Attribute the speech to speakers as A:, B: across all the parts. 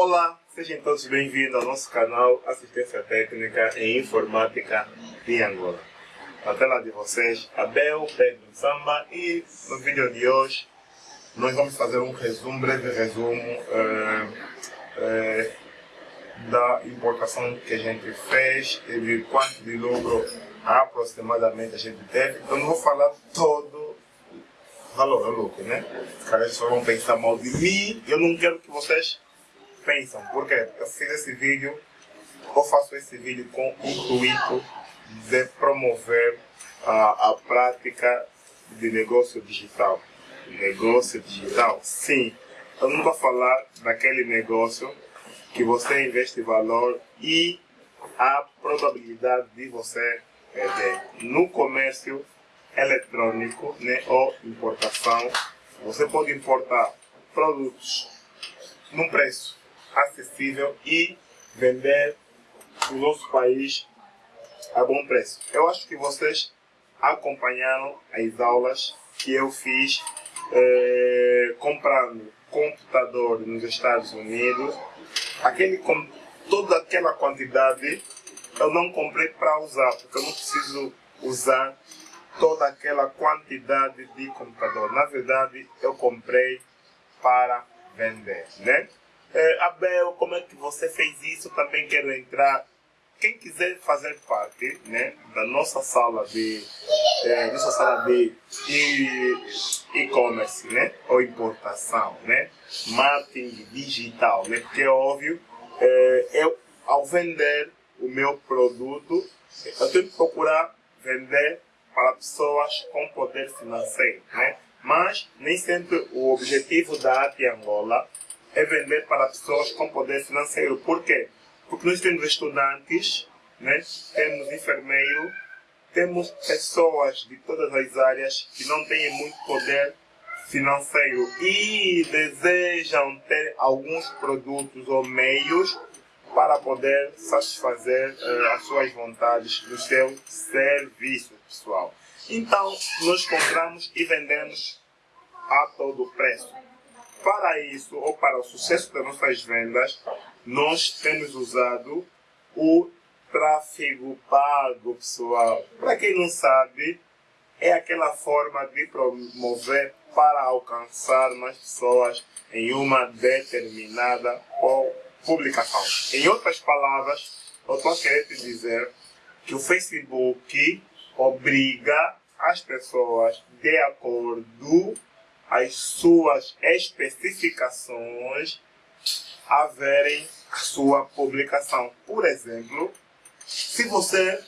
A: Olá, sejam todos bem-vindos ao nosso canal Assistência Técnica em Informática de Angola. Na tela de vocês, Abel Pedro Samba e no vídeo de hoje nós vamos fazer um resumo, breve resumo uh, uh, da importação que a gente fez e de quanto de lucro aproximadamente a gente teve. Então não vou falar todo valor, é lucro, né? Os caras só vão pensar mal de mim. Eu não quero que vocês pensam, porque eu fiz esse vídeo, eu faço esse vídeo com o intuito de promover a, a prática de negócio digital. Negócio digital, sim. Eu não vou falar daquele negócio que você investe valor e a probabilidade de você perder. No comércio eletrônico né, ou importação, você pode importar produtos num preço acessível e vender no nosso país a bom preço. Eu acho que vocês acompanharam as aulas que eu fiz eh, comprando computador nos Estados Unidos. Aquele, com toda aquela quantidade eu não comprei para usar, porque eu não preciso usar toda aquela quantidade de computador. Na verdade, eu comprei para vender, né? É, Abel, como é que você fez isso? Também quero entrar. Quem quiser fazer parte né, da nossa sala de é, nossa sala de e-commerce, né, ou importação, né, marketing digital, né, porque é óbvio, é, eu ao vender o meu produto, eu tenho que procurar vender para pessoas com poder financeiro, né? Mas nem sempre o objetivo da AT Angola é vender para pessoas com poder financeiro. Por quê? Porque nós temos estudantes, né? temos enfermeiros, temos pessoas de todas as áreas que não têm muito poder financeiro e desejam ter alguns produtos ou meios para poder satisfazer uh, as suas vontades no seu serviço pessoal. Então, nós compramos e vendemos a todo preço. Para isso, ou para o sucesso das nossas vendas, nós temos usado o tráfego pago, pessoal. Para quem não sabe, é aquela forma de promover para alcançar mais pessoas em uma determinada publicação. Em outras palavras, eu estou querendo dizer que o Facebook obriga as pessoas de acordo as suas especificações a verem a sua publicação. Por exemplo, se você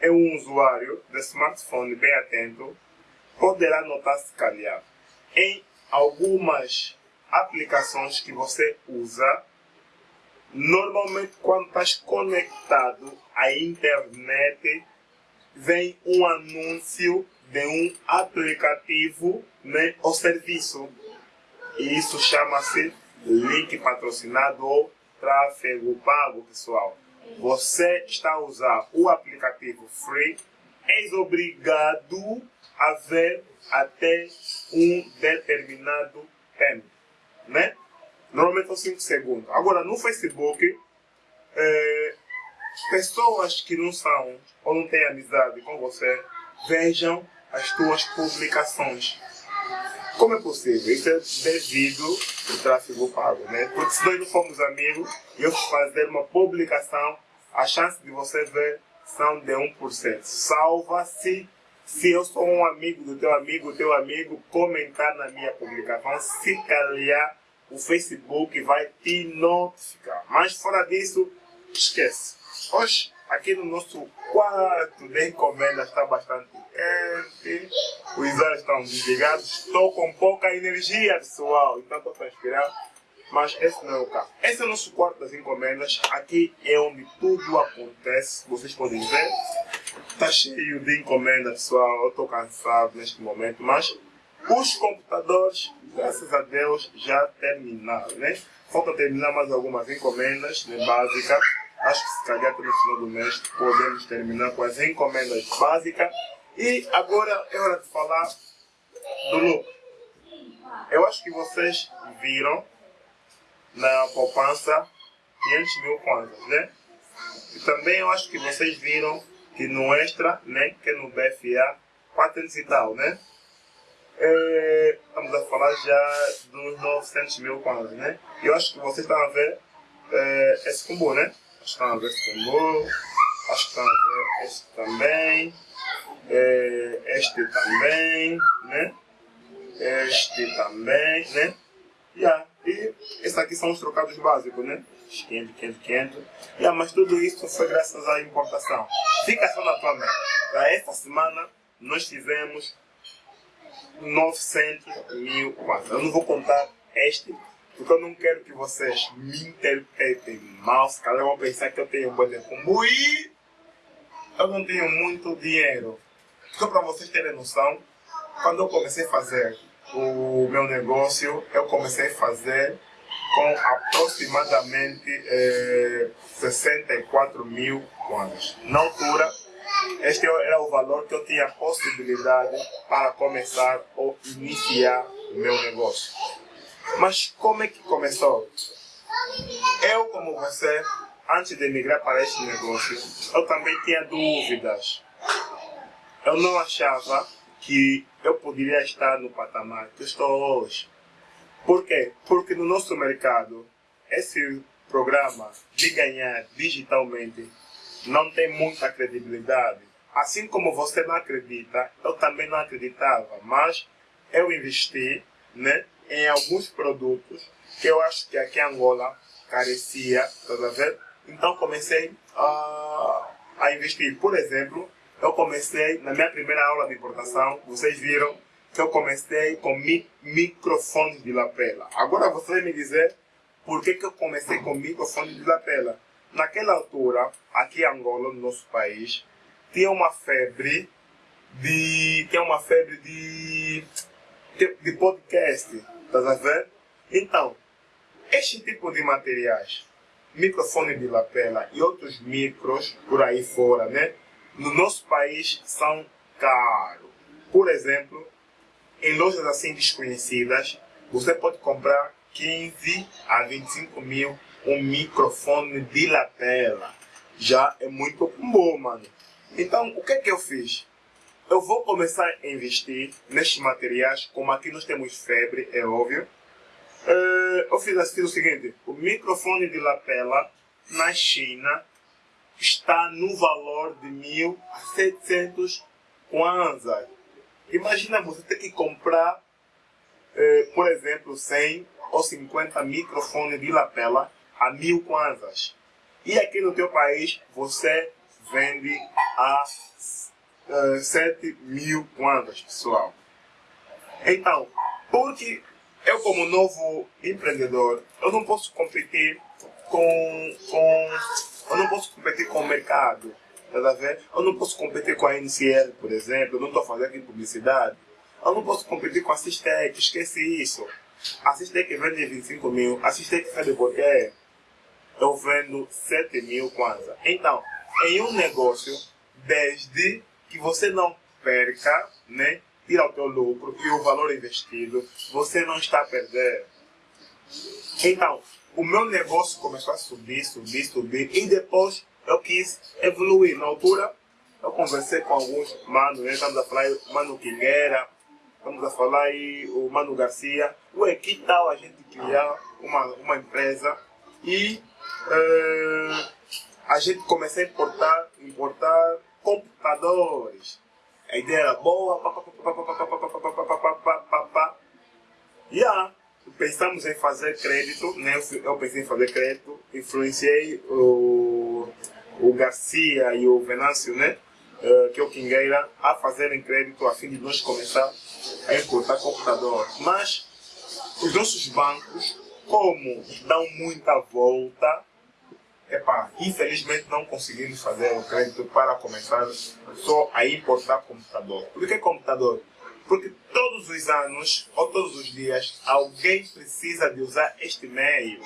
A: é um usuário de smartphone bem atento, poderá notar se calhar em algumas aplicações que você usa, normalmente quando estás conectado à internet, vem um anúncio de um aplicativo né, ou serviço. E isso chama-se link patrocinado ou tráfego pago, pessoal. Você está a usar o aplicativo free, és obrigado a ver até um determinado tempo. Né? Normalmente são 5 segundos. Agora, no Facebook, é, pessoas que não são ou não têm amizade com você vejam as tuas publicações. Como é possível? Isso é devido ao tráfego pago, né? Porque se nós não formos amigos e eu fazer uma publicação, a chance de você ver são de 1%. Salva-se se eu sou um amigo do teu amigo, teu amigo comentar na minha publicação, se calhar o Facebook vai te notificar. Mas fora disso, esquece. Hoje, aqui no nosso quarto de encomenda está bastante quente, os olhos estão desligados, estou com pouca energia pessoal, então estou transpirando, mas esse não é o caso. Esse é o nosso quarto das encomendas, aqui é onde tudo acontece, vocês podem ver, está cheio de encomenda pessoal, eu estou cansado neste momento, mas os computadores, graças a Deus, já terminaram, né? Falta terminar mais algumas encomendas né, básicas Acho que se calhar no final do mês podemos terminar com as encomendas básicas. E agora é hora de falar do lucro. Eu acho que vocês viram na poupança 500 mil kwanzas, né? E também eu acho que vocês viram que no Extra, né, que é no BFA, 400 e tal, né? É, estamos a falar já dos 900 mil kwanzas, né? Eu acho que vocês estão a ver é, esse combo, né? Estão a esse combo, acho que estão a ver este também, é, este também, né? Este também, né? Yeah. E esses aqui são os trocados básicos, né? 500, 500, 500. Yeah, mas tudo isso foi graças à importação. Fica só na tua mente. Para esta semana, nós fizemos 900 mil quase. Eu não vou contar este, porque eu não quero que vocês me interpretem mal. Se calhar vão pensar que eu tenho um de combo e eu não tenho muito dinheiro. Só para vocês terem noção, quando eu comecei a fazer o meu negócio, eu comecei a fazer com aproximadamente eh, 64 mil kwanzas. Na altura, este era o valor que eu tinha possibilidade para começar ou iniciar o meu negócio. Mas como é que começou? Eu, como você, antes de migrar para este negócio, eu também tinha dúvidas. Eu não achava que eu poderia estar no patamar que estou hoje. Por quê? Porque no nosso mercado, esse programa de ganhar digitalmente não tem muita credibilidade. Assim como você não acredita, eu também não acreditava, mas eu investi né, em alguns produtos que eu acho que aqui em Angola carecia, tá vendo? Então comecei a, a investir. Por exemplo, eu comecei na minha primeira aula de importação, vocês viram que eu comecei com mi microfone de lapela. Agora você vai me dizer por que, que eu comecei com microfone de lapela. Naquela altura, aqui em Angola, no nosso país, tinha uma febre de. tinha uma febre de. de, de podcast. Tá vendo? Então, este tipo de materiais, microfone de lapela e outros micros por aí fora, né? No nosso país são caros. Por exemplo, em lojas assim desconhecidas, você pode comprar 15 a 25 mil um microfone de lapela. Já é muito bom, mano. Então, o que é que eu fiz? Eu vou começar a investir nestes materiais, como aqui nós temos febre, é óbvio. Uh, eu fiz assim o seguinte, o microfone de lapela na China está no valor de 1.700 kwanzas. Imagina você ter que comprar, eh, por exemplo, 100 ou 50 microfones de lapela a mil kwanzas. E aqui no teu país você vende a uh, 7 mil kwanzas, pessoal. Então, porque eu como novo empreendedor, eu não posso competir com, com eu não posso competir com o mercado. Tá ver? Eu não posso competir com a NCL, por exemplo. Eu não estou fazendo aqui publicidade. Eu não posso competir com a Sistec. Esquece isso. A Sistec vende 25 mil. A Sistec sabe por quê? Eu vendo 7 mil kwanza. Então, em um negócio, desde que você não perca, né? Tira o teu lucro e o valor investido, você não está a perder. Então, o meu negócio começou a subir, subir, subir e depois eu quis evoluir. Na altura, eu conversei com alguns manos, né? estamos a falar o Mano Quingueira, estamos a falar aí o Mano Garcia. Ué, que tal a gente criar uma, uma empresa e uh, a gente começar a importar, importar computadores. A ideia era boa. E yeah. pensamos em fazer crédito, né? eu pensei em fazer crédito, influenciei o, o Garcia e o Venâncio, né? Uh, que é o Quingueira, a fazerem crédito a fim de nós começar a importar computador. Mas os nossos bancos, como dão muita volta, epá, infelizmente não conseguimos fazer o crédito para começar só a importar computador. Por que computador? Porque todos os anos ou todos os dias alguém precisa de usar este meio.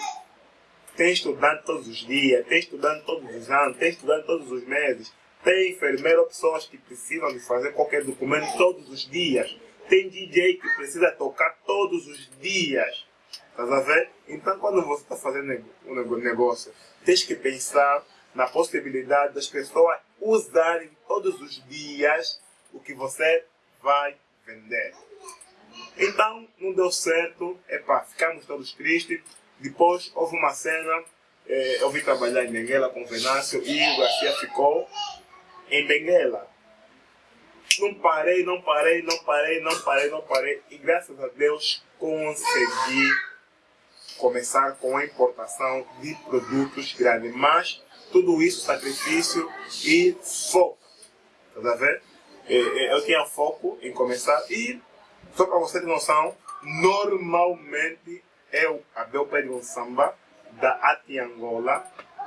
A: Tem estudante todos os dias, tem estudante todos os anos, tem estudante todos os meses. Tem enfermeiro, pessoas que precisam de fazer qualquer documento todos os dias. Tem DJ que precisa tocar todos os dias. Estás a ver? Então, quando você está fazendo um negócio, tens que pensar na possibilidade das pessoas usarem todos os dias o que você vai vender. Então, não deu certo, epá, ficamos todos tristes. Depois, houve uma cena, eh, eu vim trabalhar em Benguela com o Venâncio e o Garcia ficou em Benguela. Não parei, não parei, não parei, não parei, não parei. E graças a Deus consegui começar com a importação de produtos grandes. Mas tudo isso, sacrifício e foco. Tá vendo? É, é, eu tinha foco em começar e, só para você ter noção, normalmente eu, Abel Pedro Samba, da Ati Angola,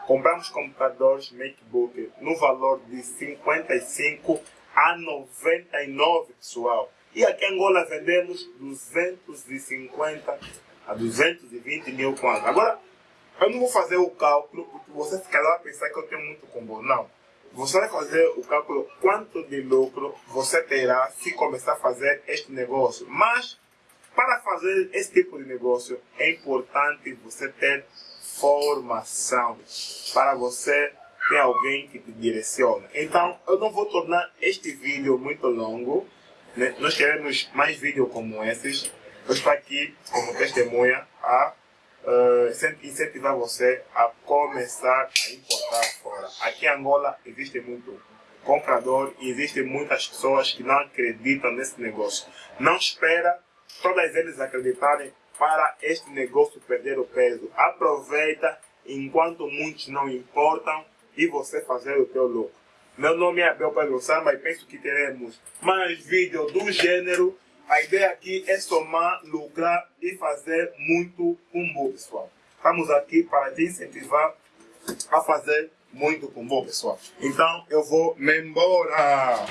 A: compramos computadores MacBook no valor de 55 a 99, pessoal. E aqui em Angola vendemos 250 a 220 mil quanto. Agora, eu não vou fazer o cálculo porque você ficará lá pensar que eu tenho muito combo. Não. Você vai fazer o cálculo quanto de lucro você terá se começar a fazer este negócio. Mas, para fazer esse tipo de negócio, é importante você ter formação. Para você ter alguém que te direciona. Então, eu não vou tornar este vídeo muito longo. Né? Nós queremos mais vídeos como esses. Eu estou aqui como testemunha a uh, incentivar você a começar a importar fora. Aqui em Angola existe muito comprador e existem muitas pessoas que não acreditam nesse negócio. Não espera todas eles acreditarem para este negócio perder o peso. Aproveita enquanto muitos não importam e você fazer o teu lucro. Meu nome é Abel Pedro Samba e penso que teremos mais vídeos do gênero a ideia aqui é somar, lucrar e fazer muito combo, pessoal. Estamos aqui para te incentivar a fazer muito combo, pessoal. Então, eu vou me embora.